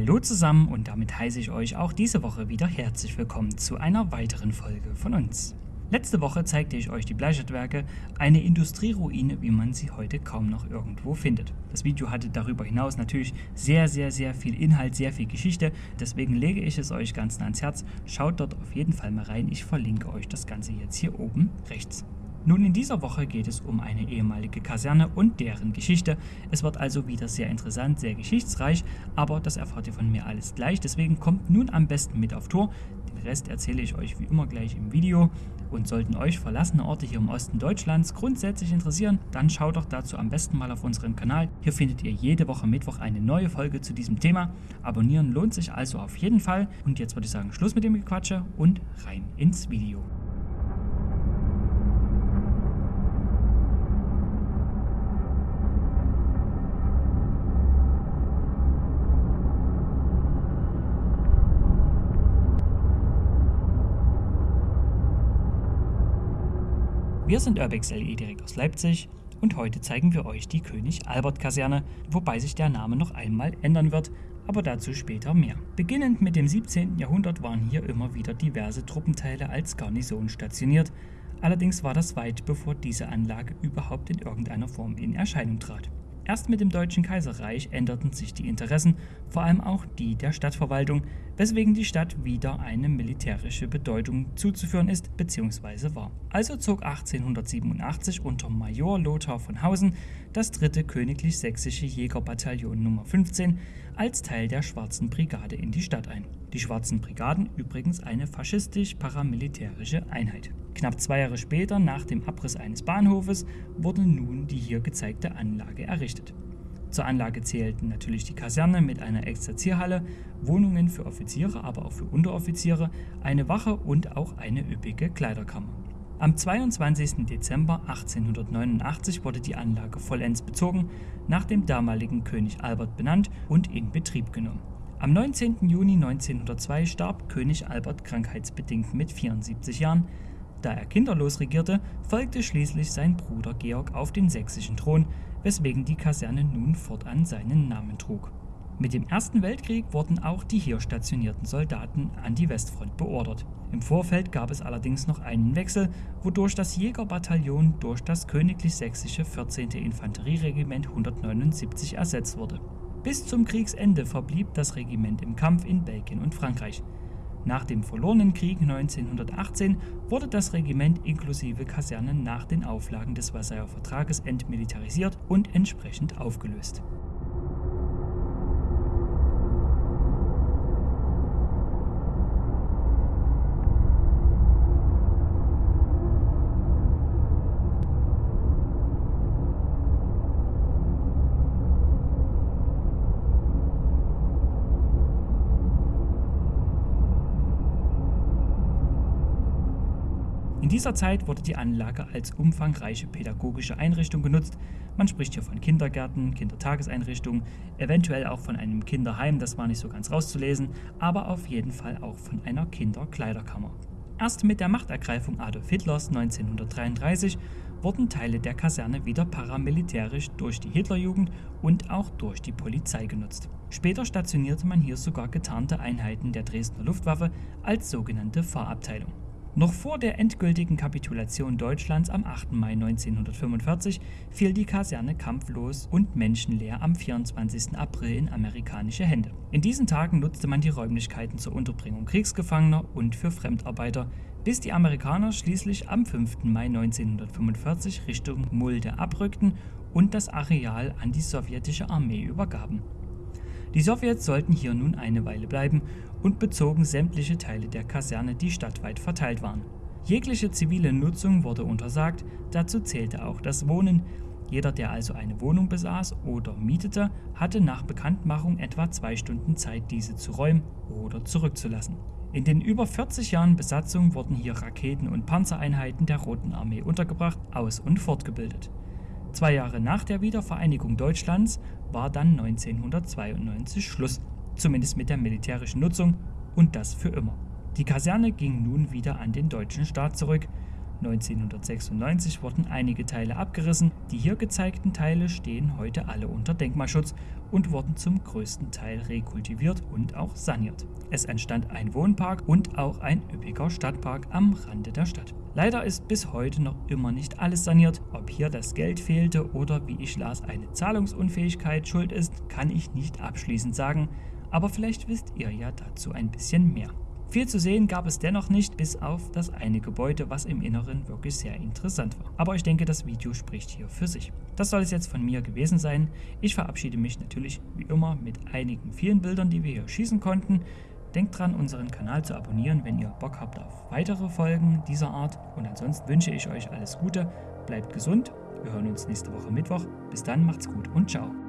Hallo zusammen und damit heiße ich euch auch diese Woche wieder herzlich willkommen zu einer weiteren Folge von uns. Letzte Woche zeigte ich euch die Bleicherdwerke, eine Industrieruine, wie man sie heute kaum noch irgendwo findet. Das Video hatte darüber hinaus natürlich sehr, sehr, sehr viel Inhalt, sehr viel Geschichte, deswegen lege ich es euch ganz ans Herz. Schaut dort auf jeden Fall mal rein, ich verlinke euch das Ganze jetzt hier oben rechts. Nun, in dieser Woche geht es um eine ehemalige Kaserne und deren Geschichte. Es wird also wieder sehr interessant, sehr geschichtsreich, aber das erfahrt ihr von mir alles gleich. Deswegen kommt nun am besten mit auf Tour. Den Rest erzähle ich euch wie immer gleich im Video. Und sollten euch verlassene Orte hier im Osten Deutschlands grundsätzlich interessieren, dann schaut doch dazu am besten mal auf unserem Kanal. Hier findet ihr jede Woche Mittwoch eine neue Folge zu diesem Thema. Abonnieren lohnt sich also auf jeden Fall. Und jetzt würde ich sagen, Schluss mit dem Gequatsche und rein ins Video. Wir sind Urbex LE direkt aus Leipzig und heute zeigen wir euch die König Albert Kaserne, wobei sich der Name noch einmal ändern wird, aber dazu später mehr. Beginnend mit dem 17. Jahrhundert waren hier immer wieder diverse Truppenteile als Garnison stationiert, allerdings war das weit bevor diese Anlage überhaupt in irgendeiner Form in Erscheinung trat. Erst mit dem Deutschen Kaiserreich änderten sich die Interessen, vor allem auch die der Stadtverwaltung, weswegen die Stadt wieder eine militärische Bedeutung zuzuführen ist bzw. war. Also zog 1887 unter Major Lothar von Hausen das dritte Königlich Sächsische Jägerbataillon Nummer 15 als Teil der Schwarzen Brigade in die Stadt ein. Die Schwarzen Brigaden übrigens eine faschistisch-paramilitärische Einheit. Knapp zwei Jahre später, nach dem Abriss eines Bahnhofes, wurde nun die hier gezeigte Anlage errichtet. Zur Anlage zählten natürlich die Kaserne mit einer Exerzierhalle, Wohnungen für Offiziere, aber auch für Unteroffiziere, eine Wache und auch eine üppige Kleiderkammer. Am 22. Dezember 1889 wurde die Anlage vollends bezogen, nach dem damaligen König Albert benannt und in Betrieb genommen. Am 19. Juni 1902 starb König Albert krankheitsbedingt mit 74 Jahren, da er kinderlos regierte, folgte schließlich sein Bruder Georg auf den sächsischen Thron, weswegen die Kaserne nun fortan seinen Namen trug. Mit dem Ersten Weltkrieg wurden auch die hier stationierten Soldaten an die Westfront beordert. Im Vorfeld gab es allerdings noch einen Wechsel, wodurch das Jägerbataillon durch das Königlich Sächsische 14. Infanterieregiment 179 ersetzt wurde. Bis zum Kriegsende verblieb das Regiment im Kampf in Belgien und Frankreich. Nach dem verlorenen Krieg 1918 wurde das Regiment inklusive Kasernen nach den Auflagen des Versailler Vertrages entmilitarisiert und entsprechend aufgelöst. In dieser Zeit wurde die Anlage als umfangreiche pädagogische Einrichtung genutzt. Man spricht hier von Kindergärten, Kindertageseinrichtungen, eventuell auch von einem Kinderheim, das war nicht so ganz rauszulesen, aber auf jeden Fall auch von einer Kinderkleiderkammer. Erst mit der Machtergreifung Adolf Hitlers 1933 wurden Teile der Kaserne wieder paramilitärisch durch die Hitlerjugend und auch durch die Polizei genutzt. Später stationierte man hier sogar getarnte Einheiten der Dresdner Luftwaffe als sogenannte Fahrabteilung. Noch vor der endgültigen Kapitulation Deutschlands am 8. Mai 1945 fiel die Kaserne kampflos und menschenleer am 24. April in amerikanische Hände. In diesen Tagen nutzte man die Räumlichkeiten zur Unterbringung Kriegsgefangener und für Fremdarbeiter, bis die Amerikaner schließlich am 5. Mai 1945 Richtung Mulde abrückten und das Areal an die sowjetische Armee übergaben. Die Sowjets sollten hier nun eine Weile bleiben und bezogen sämtliche Teile der Kaserne, die stadtweit verteilt waren. Jegliche zivile Nutzung wurde untersagt, dazu zählte auch das Wohnen. Jeder, der also eine Wohnung besaß oder mietete, hatte nach Bekanntmachung etwa zwei Stunden Zeit, diese zu räumen oder zurückzulassen. In den über 40 Jahren Besatzung wurden hier Raketen- und Panzereinheiten der Roten Armee untergebracht, aus- und fortgebildet. Zwei Jahre nach der Wiedervereinigung Deutschlands war dann 1992 Schluss, zumindest mit der militärischen Nutzung und das für immer. Die Kaserne ging nun wieder an den deutschen Staat zurück. 1996 wurden einige Teile abgerissen. Die hier gezeigten Teile stehen heute alle unter Denkmalschutz und wurden zum größten Teil rekultiviert und auch saniert. Es entstand ein Wohnpark und auch ein üppiger Stadtpark am Rande der Stadt. Leider ist bis heute noch immer nicht alles saniert. Ob hier das Geld fehlte oder wie ich las eine Zahlungsunfähigkeit schuld ist, kann ich nicht abschließend sagen, aber vielleicht wisst ihr ja dazu ein bisschen mehr. Viel zu sehen gab es dennoch nicht, bis auf das eine Gebäude, was im Inneren wirklich sehr interessant war. Aber ich denke, das Video spricht hier für sich. Das soll es jetzt von mir gewesen sein. Ich verabschiede mich natürlich wie immer mit einigen vielen Bildern, die wir hier schießen konnten. Denkt dran, unseren Kanal zu abonnieren, wenn ihr Bock habt auf weitere Folgen dieser Art. Und ansonsten wünsche ich euch alles Gute, bleibt gesund, wir hören uns nächste Woche Mittwoch. Bis dann, macht's gut und ciao.